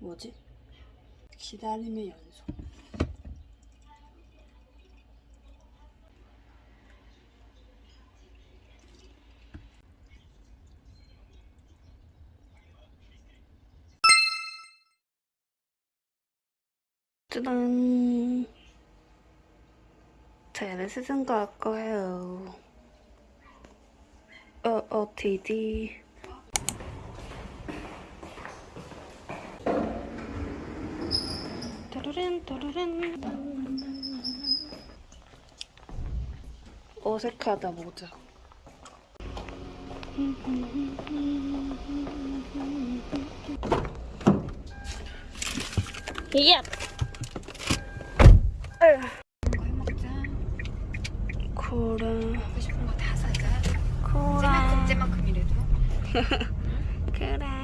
뭐지? 기다림의 연속 짜잔 자, 시즌 갈 거예요 어, OTD. 따르른, 따르른. 어색하다, 모자. 야! 먹자. 코라. 코라. 쟤만큼 쟤만큼이라도. 그래.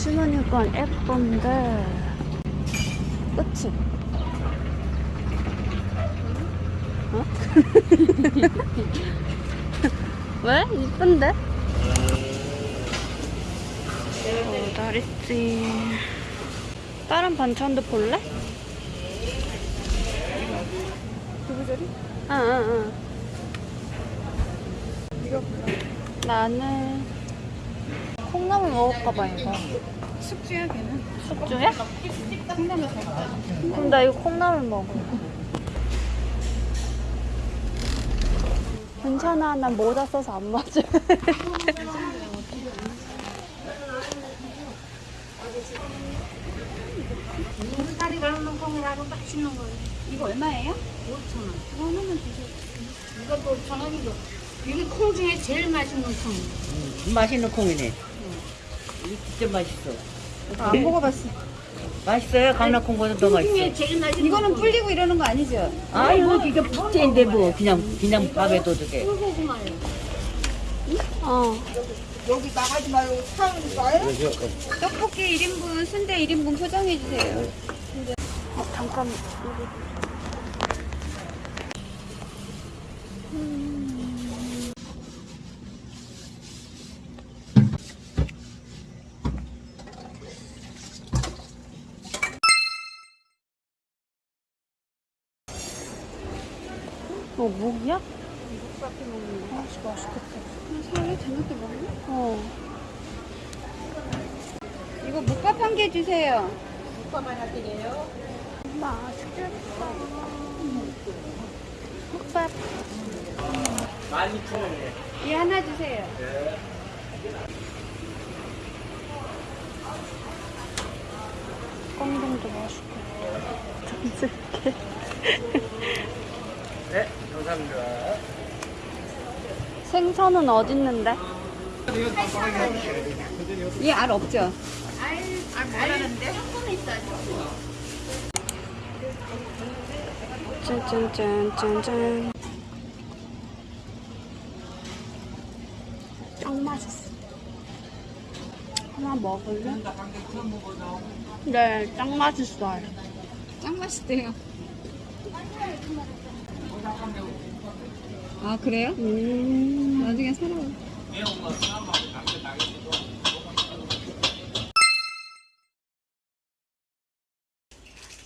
심으니까 예쁜데 그치? 어? 왜? 이쁜데? 어, 다리씨. 다른 반찬도 볼래? 두부조리? 응, 응, 응. 이거 몰라. 나는 콩나물 먹을까봐 이거. 숙주야 걔는. 숙주해? 콩나물 살까? 그럼 나 이거 콩나물 먹어. 괜찮아, 난 모자 써서 안 맞아. 콩이라고 맛있는 거예요. 이거 얼마예요? 5천 원. 이거 하나만 주세요. 이것도 5천 원이고. 이게 콩 중에 제일 맛있는 콩. 음, 맛있는 콩이네. 이 진짜 맛있어. 안 먹어봤어. 맛있어요? 강낭콩보다 더콩 맛있어. 이거는 불리고 이러는 거 아니죠? 아유, 이게 부채인데 뭐 그냥 그냥 밥에도 되게. 꿀고구마요. 어. 여기 나가지 말고 사는 거예요? 떡볶이 1인분, 순대 1인분 포장해 주세요. 어, 잠깐. 어, 목이야? 아, 진짜 맛있겠다. 살래? 저녁때 먹나? 어. 이거 묵밥 한 개 주세요. 맛있겠다. 국밥. 이 하나 주세요. 꽁동도 맛있겠다. 전스럽게. 네, 감사합니다. 생선은 어딨는데? 이알 없죠? 짠짠짠짠짠. 짱 맛있어. 하나 먹을래? 네, 짱 맛있어요. 짱 맛있대요. 아 그래요? 음. 나중에 사러.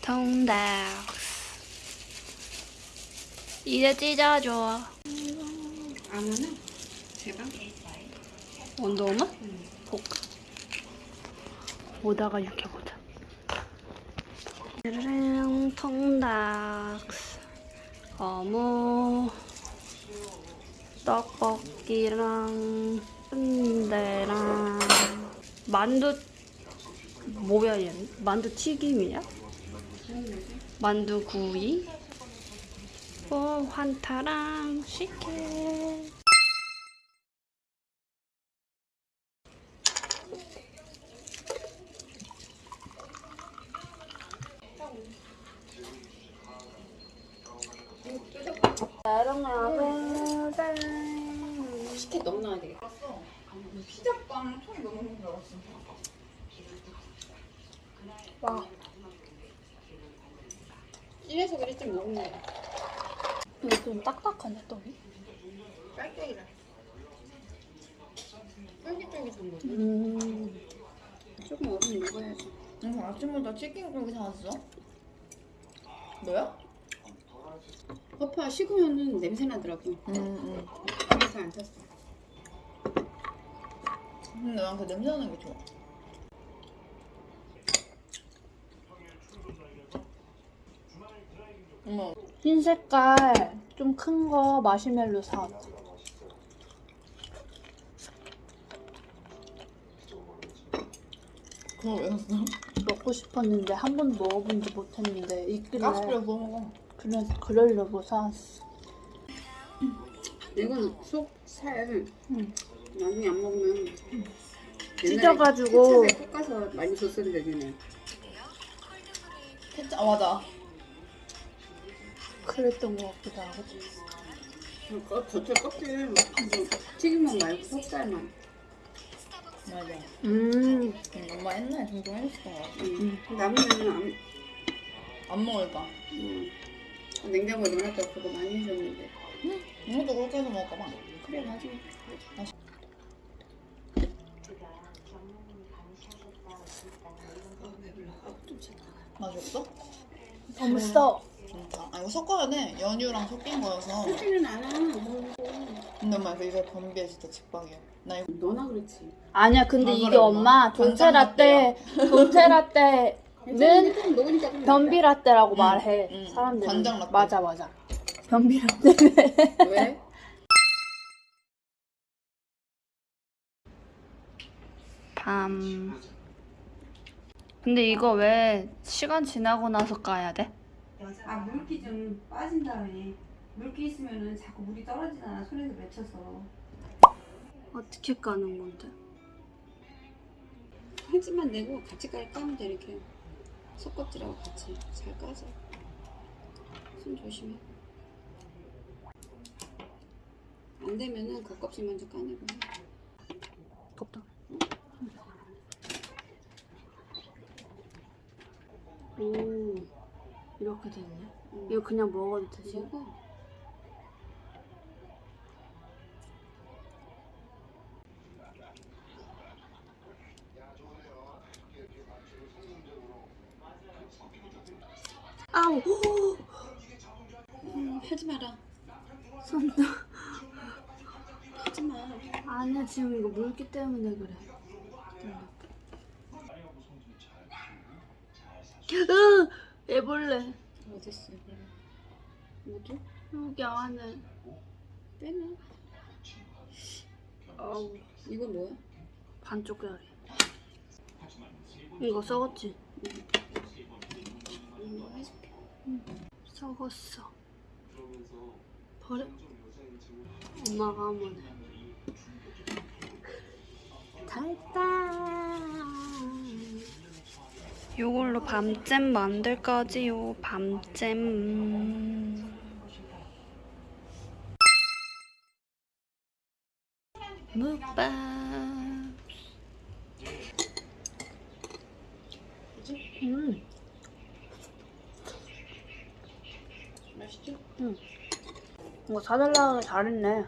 통닭. 이제 찢어줘. 아무는 제발. 원더우먼? 볼까? 오다가 육해보자. 르릉 통닭 어묵 떡볶이랑 순대랑 만두 뭐야 얘? 만두 튀김이야? 만두 구이? 오 환타랑 식혜 식혜 너무 넣어야 되겠다. 와 찐해서 그래 좀 먹네. 이거 좀 딱딱하네 떡이 짤짤이라. 쫄깃쫄깃한 거지. 음 조금 얼음 먹어야지. 응, 아침부터 치킨 고기 사왔어? 너야? 허파 식으면은 냄새 나더라고. 응, 응. 그래서 안 샀어. 근데 난 그 냄새 나는 게 좋아. 어머, 흰 색깔 좀 큰 거 마시멜로 사왔다 그거 왜 샀어? 먹고 싶었는데 한 번도 먹어본지 못했는데 있길래 구워 먹어. 그래, 그러려고 사왔어 이건 속, 살. 응. 나중에 안 먹으면. 찢어가지고. 케첩에 볶아서 많이 줬었는데, 걔네. 케찹, 아, 맞아. 그랬던 것 같기도 하고 어, 겉에 껍질 뭐, 튀김만 말고 속살만. 맞아. 음 응, 엄마 옛날에 종종 해줬던 거 같아. 음. 남으면은 안, 안 먹을까? 음. 냉장고에 넣어놨다가 그거 많이 해줬는데. 이것도 그렇게 해서 먹을까 봐. 그래, 나중에. 맛있어? 너무 써 진짜. 아, 이거 섞어야 돼. 연유랑 섞인 거여서. 섞지는 않아. 뭐. 근데 엄마 이거 이거 변비에 진짜 직방이야. 나 이거 너나 그렇지. 아니야 근데 아, 이게 그래, 엄마 엄마. 돈테 라떼 돈테 라떼는 는 먹으니까 좀 변비 라떼라고 응, 말해 응. 사람들이 간장 라떼. 맞아 맞아 변비 라떼 낫다. 왜? 밤 근데 이거 왜 시간 지나고 나서 까야 돼? 아 물기 좀 빠진 다음에 물기 있으면은 자꾸 물이 떨어지잖아 손에서 맺혀서 어떻게 까는 건데? 하지만 내고 같이 깔 까면 돼 이렇게 속껍질하고 같이 잘 까져. 손 조심해. 안 되면은 겉껍질 먼저 까내고. 덥다 오 이렇게 됐네 응. 이거 그냥 먹어도 되지? 먹어. 아우 음, 하지 마라. 손도 하지 마. 아니야 지금 이거 물기 때문에 그래 으 애벌레 어딨어? 뭐지? 여기 안에 빼내. 아우 이거 뭐야? 반쪽 짜리 이거 썩었지? 이거 해줄게. 썩었어 버려 엄마가 한번 해 달다 요걸로 밤잼 만들 거지요 밤잼. 묵밥. 음 맛있지? 이거 사달라고 잘했네.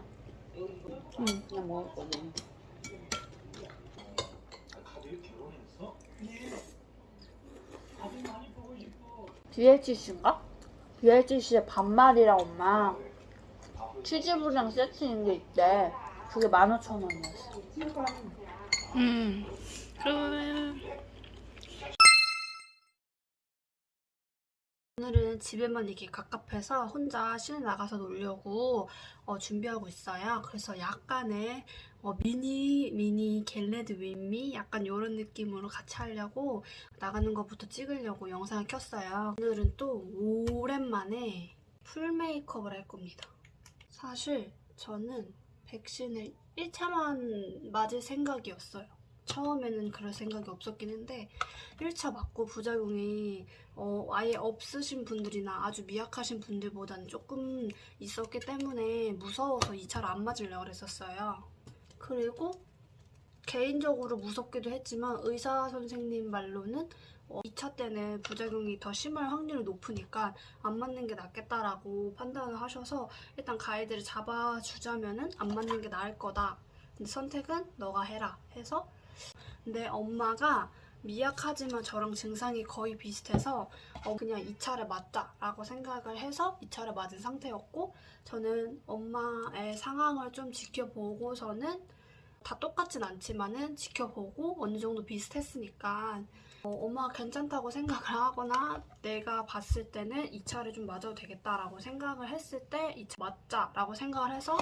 그냥 먹을 거지. BLGC인가? BLGC의 반말이라 엄마 치즈볼이랑 세트인 게 있대. 그게 15,000원이었어. 음. 그러면 오늘은 집에만 이렇게 갑갑해서 혼자 시내 나가서 놀려고 어, 준비하고 있어요. 그래서 약간의 어, 미니 미니 겟레드 윈미 약간 이런 느낌으로 같이 하려고 나가는 것부터 찍으려고 영상을 켰어요. 오늘은 또 오랜만에 풀 메이크업을 할 겁니다. 사실 저는 백신을 1차만 맞을 생각이었어요. 처음에는 그럴 생각이 없었긴 한데 1차 맞고 부작용이 어, 아예 없으신 분들이나 아주 미약하신 분들보다는 조금 있었기 때문에 무서워서 2차를 안 맞으려고 그랬었어요. 그리고 개인적으로 무섭기도 했지만 의사 선생님 말로는 어, 2차 때는 부작용이 더 심할 확률이 높으니까 안 맞는 게 낫겠다라고 판단을 하셔서 일단 가이드를 잡아주자면 은 안 맞는 게 나을 거다. 선택은 너가 해라 해서 근데 엄마가 미약하지만 저랑 증상이 거의 비슷해서 어, 그냥 2차를 맞자라고 생각을 해서 2차를 맞은 상태였고 저는 엄마의 상황을 좀 지켜보고서는 다 똑같진 않지만은 지켜보고 어느 정도 비슷했으니까 어, 엄마가 괜찮다고 생각을 하거나 내가 봤을 때는 2차를 좀 맞아도 되겠다라고 생각을 했을 때 2차 맞자라고 생각을 해서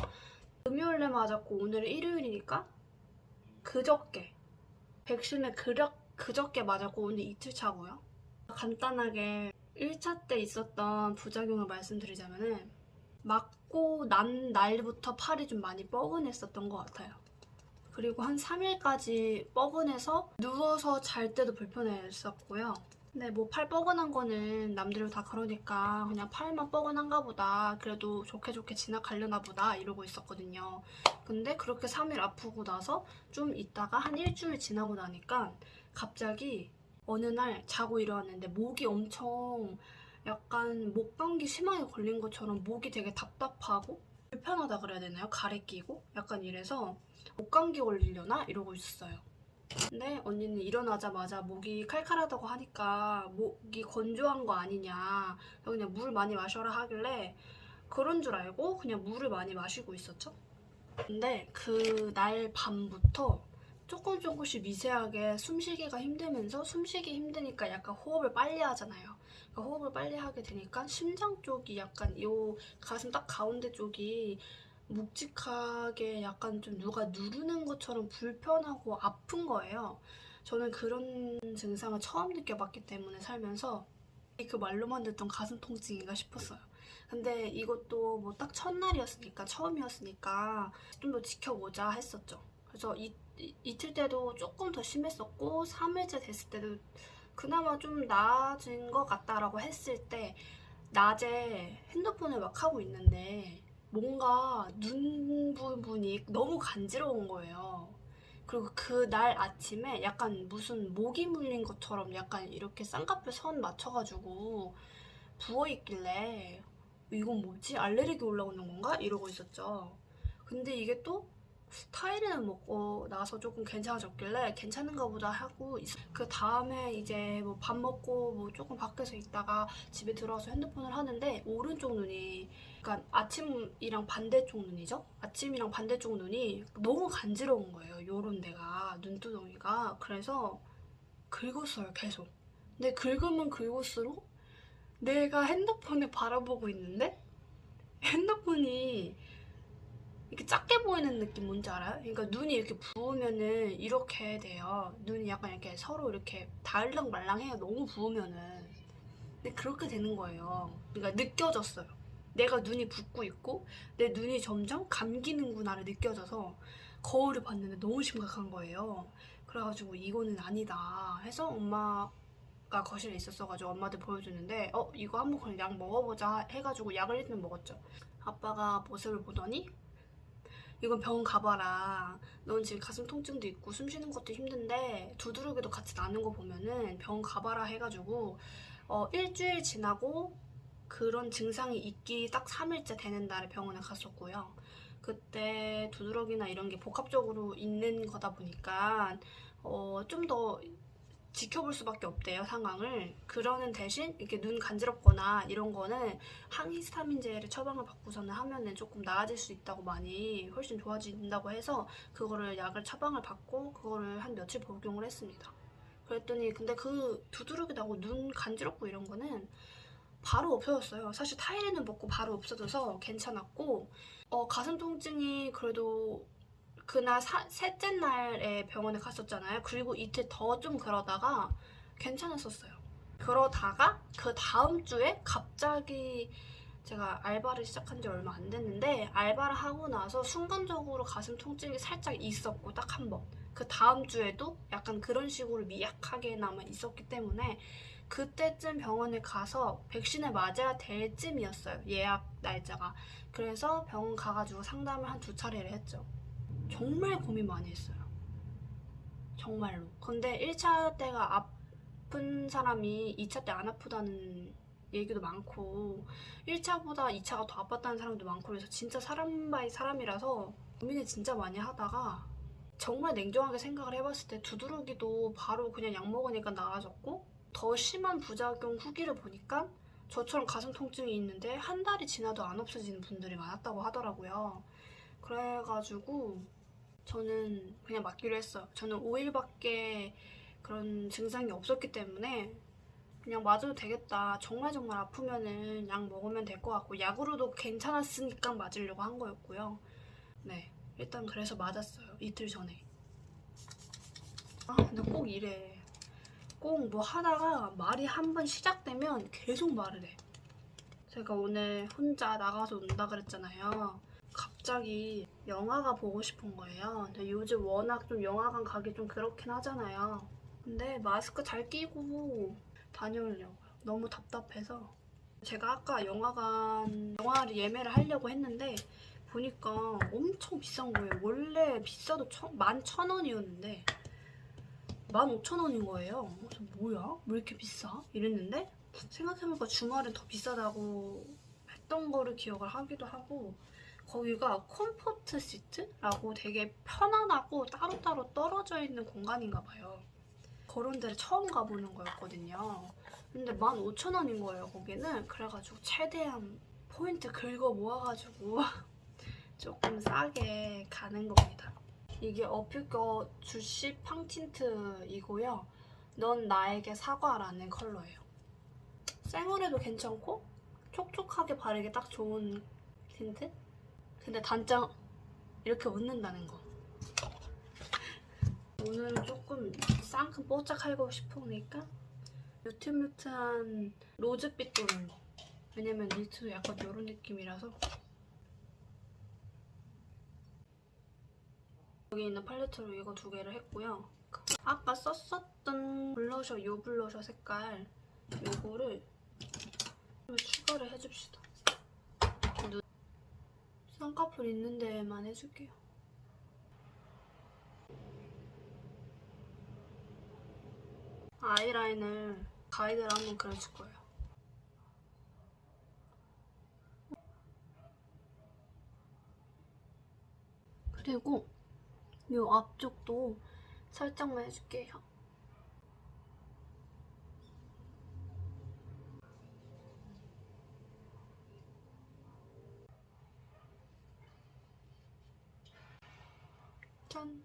금요일에 맞았고 오늘은 일요일이니까 그저께 백신을 그려, 그저께 맞았고 오늘 이틀 차고요. 간단하게 1차 때 있었던 부작용을 말씀드리자면 은 맞고 난 날부터 팔이 좀 많이 뻐근했었던 것 같아요. 그리고 한 3일까지 뻐근해서 누워서 잘 때도 불편했었고요. 근데 뭐 팔 뻐근한 거는 남들도 다 그러니까 그냥 팔만 뻐근한가 보다 그래도 좋게 좋게 지나가려나 보다 이러고 있었거든요. 근데 그렇게 3일 아프고 나서 좀 있다가 한 일주일 지나고 나니까 갑자기 어느 날 자고 일어났는데 목이 엄청 약간 목 감기 심하게 걸린 것처럼 목이 되게 답답하고 불편하다 그래야 되나요? 가래 끼고 약간 이래서 목 감기 걸리려나 이러고 있었어요. 근데 언니는 일어나자마자 목이 칼칼하다고 하니까 목이 건조한 거 아니냐 그냥 물 많이 마셔라 하길래 그런 줄 알고 그냥 물을 많이 마시고 있었죠. 근데 그 날 밤부터 조금 조금씩 미세하게 숨쉬기가 힘들면서 숨쉬기 힘드니까 약간 호흡을 빨리 하잖아요. 그러니까 호흡을 빨리 하게 되니까 심장 쪽이 약간 요 가슴 딱 가운데 쪽이 묵직하게 약간 좀 누가 누르는 것처럼 불편하고 아픈 거예요. 저는 그런 증상을 처음 느껴봤기 때문에 살면서 그 말로만 듣던 가슴 통증인가 싶었어요. 근데 이것도 뭐 딱 첫날이었으니까 처음이었으니까 좀 더 지켜보자 했었죠. 그래서 이, 이, 이틀 때도 조금 더 심했었고 3일째 됐을 때도 그나마 좀 나아진 것 같다라고 했을 때 낮에 핸드폰을 막 하고 있는데 뭔가 눈 부분이 너무 간지러운 거예요. 그리고 그 날 아침에 약간 무슨 모기 물린 것처럼 약간 이렇게 쌍꺼풀 선 맞춰가지고 부어있길래 이건 뭐지? 알레르기 올라오는 건가? 이러고 있었죠. 근데 이게 또 타이레놀 먹고 나서 조금 괜찮아졌길래 괜찮은가 보다 하고 있- 그 다음에 이제 뭐 밥 먹고 뭐 조금 밖에서 있다가 집에 들어와서 핸드폰을 하는데 오른쪽 눈이 그러니까 아침이랑 반대쪽 눈이죠? 아침이랑 반대쪽 눈이 너무 간지러운 거예요. 요런 데가 눈두덩이가 그래서 긁었어요 계속. 근데 긁으면 긁을수록 내가 핸드폰을 바라보고 있는데 핸드폰이 이렇게 작게 보이는 느낌 뭔지 알아요? 그러니까 눈이 이렇게 부으면은 이렇게 돼요. 눈이 약간 이렇게 서로 이렇게 닿을랑 말랑해요. 너무 부으면은. 근데 그렇게 되는 거예요. 그러니까 느껴졌어요. 내가 눈이 붓고 있고 내 눈이 점점 감기는구나를 느껴져서 거울을 봤는데 너무 심각한 거예요. 그래가지고 이거는 아니다 해서 엄마가 거실에 있었어가지고 엄마한테 보여주는데 어 이거 한번 그냥 약 먹어보자 해가지고 약을 일단 먹었죠. 아빠가 모습을 보더니 이건 병원 가봐라. 넌 지금 가슴 통증도 있고 숨 쉬는 것도 힘든데 두드러기도 같이 나는 거 보면은 병원 가봐라 해가지고 어, 일주일 지나고 그런 증상이 있기 딱 3일째 되는 날에 병원에 갔었고요. 그때 두드러기나 이런 게 복합적으로 있는 거다 보니까 어, 좀 더 지켜볼 수밖에 없대요 상황을 그러는 대신 이렇게 눈 간지럽거나 이런 거는 항히스타민제를 처방을 받고서는 하면은 조금 나아질 수 있다고 많이 훨씬 좋아진다고 해서 그거를 약을 처방을 받고 그거를 한 며칠 복용을 했습니다 그랬더니 근데 그 두드러기 나고 눈 간지럽고 이런 거는 바로 없어졌어요 사실 타이레놀 먹고 바로 없어져서 괜찮았고 어, 가슴 통증이 그래도 그날 사- 셋째 날에 병원에 갔었잖아요. 그리고 이틀 더 좀 그러다가 괜찮았었어요. 그러다가 그 다음 주에 갑자기 제가 알바를 시작한 지 얼마 안 됐는데 알바를 하고 나서 순간적으로 가슴 통증이 살짝 있었고 딱 한 번. 그 다음 주에도 약간 그런 식으로 미약하게나마 있었기 때문에 그때쯤 병원에 가서 백신을 맞아야 될 쯤이었어요. 예약 날짜가. 그래서 병원 가가지고 상담을 한 두 차례를 했죠. 정말 고민 많이 했어요. 정말로. 근데 1차 때가 아픈 사람이 2차 때 안 아프다는 얘기도 많고 1차보다 2차가 더 아팠다는 사람도 많고 그래서 진짜 사람 by 사람이라서 고민을 진짜 많이 하다가 정말 냉정하게 생각을 해봤을 때 두드러기도 바로 그냥 약 먹으니까 나아졌고 더 심한 부작용 후기를 보니까 저처럼 가슴 통증이 있는데 한 달이 지나도 안 없어지는 분들이 많았다고 하더라고요. 그래가지고 저는 그냥 맞기로 했어요. 저는 5일밖에 그런 증상이 없었기 때문에 그냥 맞아도 되겠다. 정말 정말 아프면은 약 먹으면 될 것 같고 약으로도 괜찮았으니까 맞으려고 한 거였고요. 네, 일단 그래서 맞았어요. 이틀 전에. 아, 근데 꼭 이래. 꼭 뭐 하다가 말이 한 번 시작되면 계속 말을 해. 제가 오늘 혼자 나가서 논다 그랬잖아요. 갑자기 영화가 보고 싶은 거예요. 요즘 워낙 좀 영화관 가기 좀 그렇긴 하잖아요. 근데 마스크 잘 끼고 다녀오려고요. 너무 답답해서. 제가 아까 영화관 영화를 예매를 하려고 했는데 보니까 엄청 비싼 거예요. 원래 비싸도 천, 만 천 원이었는데 만 오천 원인 거예요. 그래서 뭐야? 왜 이렇게 비싸? 이랬는데 생각해보니까 주말엔 더 비싸다고 했던 거를 기억을 하기도 하고 거기가 comfort seat라고 되게 편안하고 따로따로 떨어져 있는 공간인가 봐요. 그런 데를 처음 가보는 거였거든요. 근데 15,000원인 거예요, 거기는. 그래가지고 최대한 포인트 긁어 모아가지고 조금 싸게 가는 겁니다. 이게 어퓨 거 주시팡 틴트이고요. 넌 나에게 사과라는 컬러예요. 생얼에도 괜찮고 촉촉하게 바르기 딱 좋은 틴트? 근데 단점 이렇게 묻는다는 거. 오늘은 조금 상큼 뽀짝하고 싶으니까 뮤트뮤트한 로즈빛 도는 거. 왜냐면 니트도 약간 이런 느낌이라서 여기 있는 팔레트로 이거 두 개를 했고요. 아까 썼었던 블러셔, 요 블러셔 색깔 요거를 좀 추가를 해줍시다. 눈 쌍꺼풀 있는 데만 해줄게요. 아이라인을 가이드를 한번 그려줄 거예요. 그리고 이 앞쪽도 살짝만 해줄게요. 짠!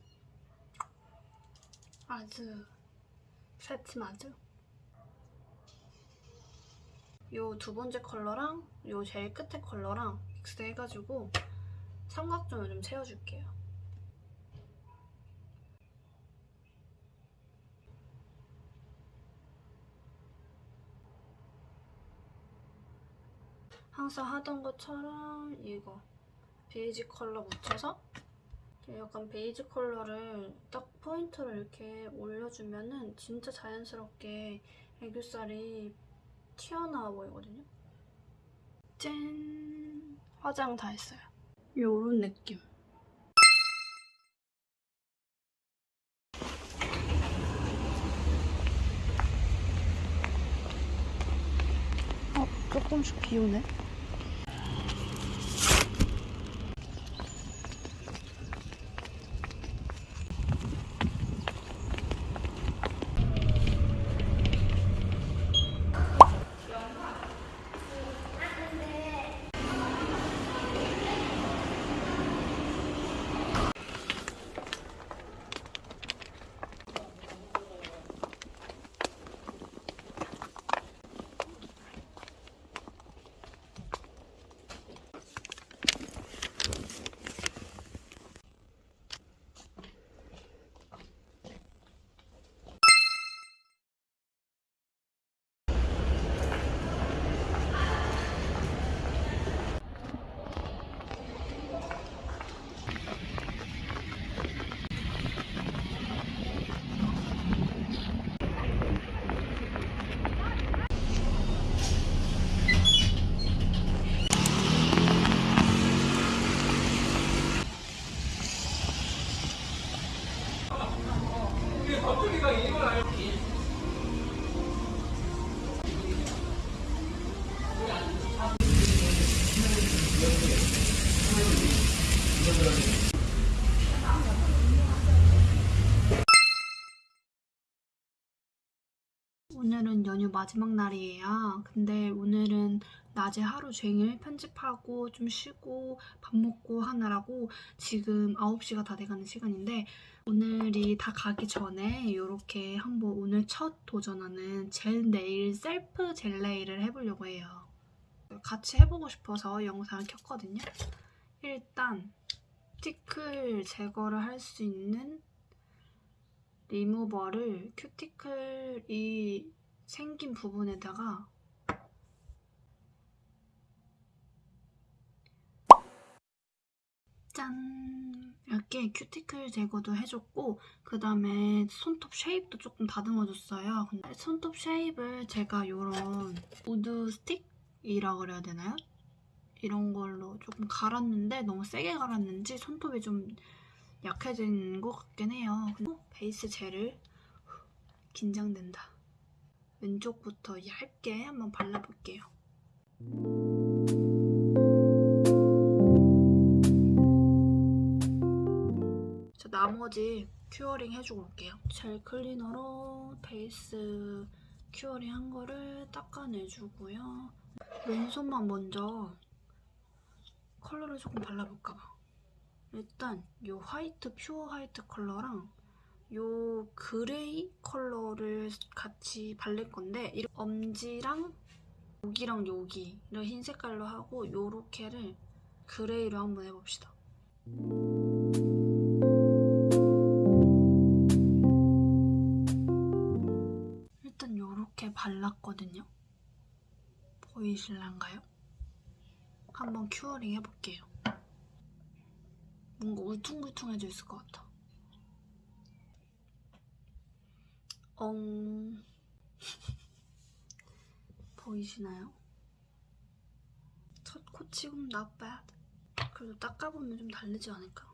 아주 새침하죠? 요두 번째 컬러랑 요 제일 끝에 컬러랑 믹스 해가지고 삼각존을 좀 채워줄게요. 항상 하던 것처럼 이거 베이지 컬러 묻혀서 약간 베이지 컬러를 딱 포인트를 이렇게 올려주면은 진짜 자연스럽게 애교살이 튀어나와 보이거든요. 짠! 화장 다 했어요. 요런 느낌. 어, 조금씩 비 오네. 오늘은 연휴 마지막 날이에요. 근데 오늘은 낮에 하루 종일 편집하고 좀 쉬고 밥 먹고 하느라고 지금 9시가 다 돼가는 시간인데 오늘이 다 가기 전에 이렇게 한번 오늘 첫 도전하는 젤 네일 셀프 젤 네일을 해보려고 해요. 같이 해보고 싶어서 영상을 켰거든요. 일단 큐티클 제거를 할 수 있는 리무버를 큐티클이 생긴 부분에다가 짠! 이렇게 큐티클 제거도 해줬고 그 다음에 손톱 shape도 조금 다듬어줬어요. 근데 손톱 shape을 제가 이런 wood stick이라고 그래야 되나요? 이런 걸로 조금 갈았는데 너무 세게 갈았는지 손톱이 좀 약해진 것 같긴 해요. 그리고 base gel을 긴장된다. 왼쪽부터 얇게 한번 발라볼게요. 자, 나머지 curing 해주고 올게요. gel cleaner로 base curing 한 거를 닦아내주고요. 왼손만 먼저 컬러를 조금 발라볼까 봐. 일단 이 화이트 pure white 컬러랑 이 gray 컬러를 같이 바를 건데 이 엄지랑 여기랑 여기를 흰 색깔로 하고 요렇게를 gray로 한번 해봅시다. 일단 요렇게 발랐거든요. 보이실란가요? 한번 curing 해볼게요. 뭔가 울퉁불퉁해져 있을 것 같아. 엉 보이시나요? 첫 코 치곤 not bad. 그래도 닦아보면 좀 다르지 않을까?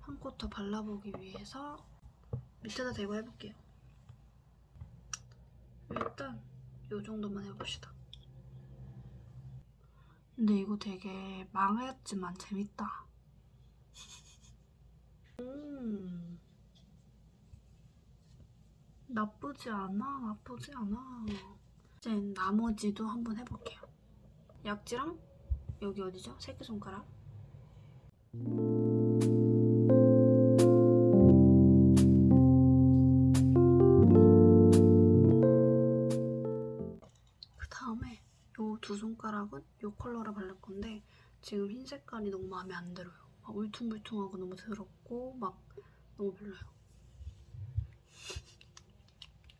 한 코 더 발라보기 위해서 밑에다 대고 해볼게요. 일단 이 정도만 해봅시다. 근데 이거 되게 망했지만 재밌다. 음. 나쁘지 않아, 나쁘지 않아. 이제 나머지도 한번 해볼게요. 약지랑 여기 어디죠? 새끼손가락. 그 다음에 요 두 손가락은 요 컬러를 바를 건데 지금 흰 색깔이 너무 마음에 안 들어요. 막 울퉁불퉁하고 너무 더럽고 막 너무 별로요.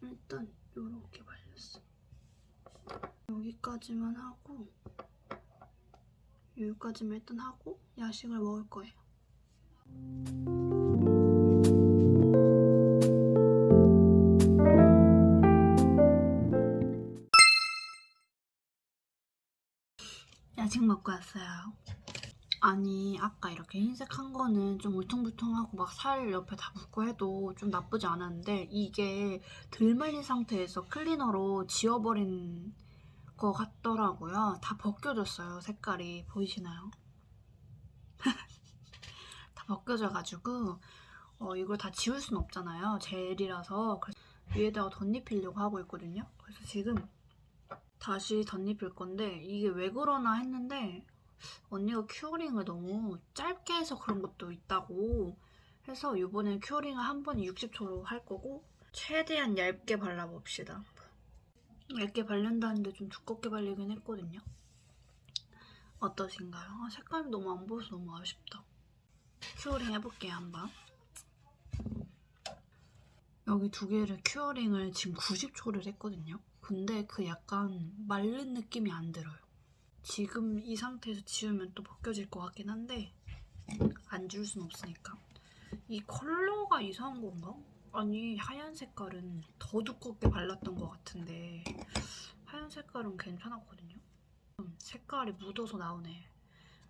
일단 요렇게 발렸어. 여기까지만 하고 여기까지만 일단 하고 야식을 먹을 거예요. 야식 먹고 왔어요. 아니 아까 이렇게 흰색 한 거는 좀 울퉁불퉁하고 막 살 옆에 다 묻고 해도 좀 나쁘지 않았는데 이게 덜 말린 상태에서 클리너로 지워버린 것 같더라고요. 다 벗겨졌어요 색깔이 보이시나요? 다 벗겨져가지고 어, 이걸 다 지울 순 없잖아요. 젤이라서 위에다가 덧입히려고 하고 있거든요. 그래서 지금 다시 덧입힐 건데 이게 왜 그러나 했는데 언니가 curing을 너무 짧게 해서 그런 것도 있다고 해서 이번엔 curing을 한 번에 60초로 할 거고 최대한 얇게 발라봅시다. 얇게 바른다는데 좀 두껍게 발리긴 했거든요. 어떠신가요? 아, 색감이 너무 안 보여서 너무 아쉽다. curing 해볼게요 한번. 여기 두 개를 큐어링을 지금 90초를 했거든요. 근데 그 약간 마른 느낌이 안 들어요. 지금 이 상태에서 지우면 또 벗겨질 것 같긴 한데 안 지울 순 없으니까. 이 컬러가 이상한 건가? 아니 하얀 색깔은 더 두껍게 발랐던 것 같은데 하얀 색깔은 괜찮았거든요. 음, 색깔이 묻어서 나오네.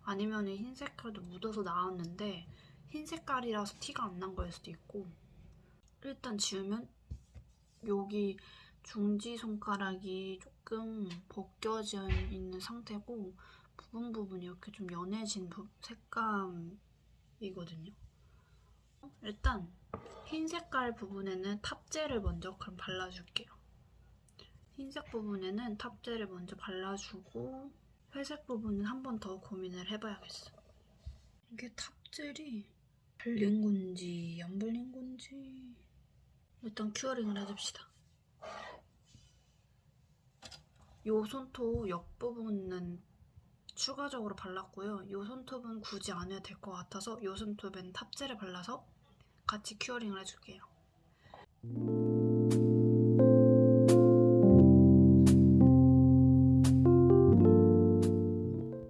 아니면 흰 색깔도 묻어서 나왔는데 흰 색깔이라서 티가 안 난 거일 수도 있고 일단 지우면 여기 중지 손가락이 조금 벗겨져 있는 상태고 부분 부분 이렇게 좀 연해진 부- 색감이거든요. 일단 흰 색깔 부분에는 탑젤을 먼저 그럼 발라줄게요. 흰색 부분에는 탑젤을 먼저 발라주고 회색 부분은 한 번 더 고민을 해봐야겠어. 이게 top gel이 발린 건지 안 발린 건지 일단 curing을 해줍시다. 요 손톱 옆부분은 추가적으로 발랐고요. 요 손톱은 굳이 안 해도 될 것 같아서 요 손톱엔 top gel을 발라서 같이 curing을 해줄게요.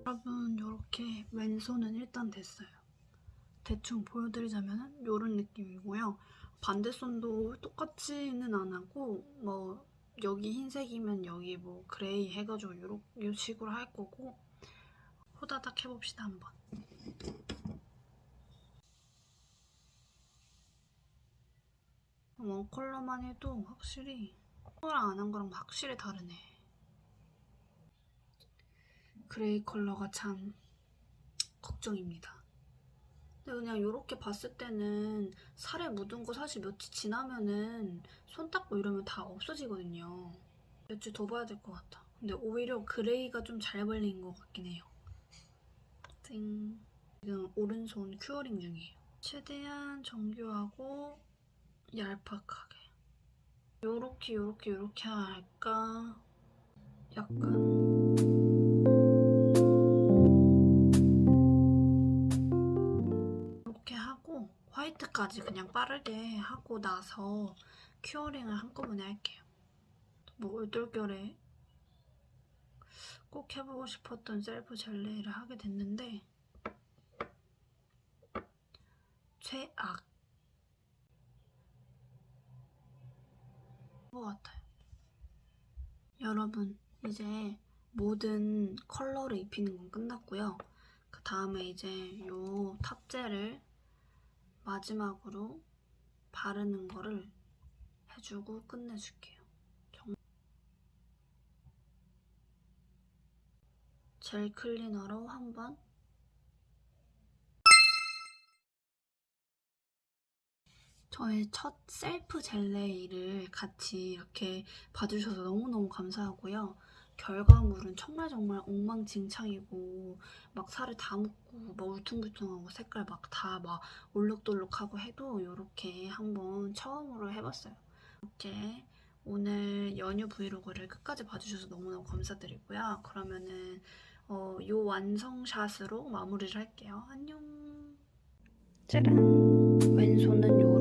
여러분 이렇게 왼손은 일단 됐어요. 대충 보여드리자면 이런 느낌이고요. 반대손도 똑같지는 안 하고 뭐 여기 흰색이면 여기 뭐 gray 해가지고 요런 요 식으로 할 거고 호다닥 해봅시다 한번. one 컬러만 해도 확실히 컬러랑 안 한 거랑 확실히 다르네. gray 컬러가 참 걱정입니다. 근데 그냥 이렇게 봤을 때는 살에 묻은 거 사실 며칠 지나면은 손 닦고 이러면 다 없어지거든요. 며칠 더 봐야 될 것 같아. 근데 오히려 gray가 좀 잘 발린 것 같긴 해요. 띵. 지금 오른손 curing 중이에요. 최대한 정교하고 얄팍하게. 요렇게 요렇게 요렇게 할까? 약간 화이트까지 그냥 빠르게 하고 나서 curing을 한꺼번에 할게요. 뭐 얼떨결에 꼭 해보고 싶었던 셀프 젤레이를 하게 됐는데 최악 것 같아요. 여러분 이제 모든 컬러를 입히는 건 끝났고요. 그 다음에 이제 요 탑젤을 마지막으로 바르는 거를 해주고 끝내줄게요. 정- 젤 클리너로 한번 저의 첫 셀프 젤레이를 같이 이렇게 봐주셔서 너무너무 감사하고요. 결과물은 정말 정말 엉망진창이고 막 살을 다 묻고 막 울퉁불퉁하고 색깔 막다막 올록돌록하고 해도 이렇게 한번 처음으로 해봤어요. 이렇게 오늘 연휴 브이로그를 끝까지 봐주셔서 너무너무 감사드리고요. 그러면은 어, 요 완성샷으로 마무리를 할게요. 안녕. 짜란. 왼손은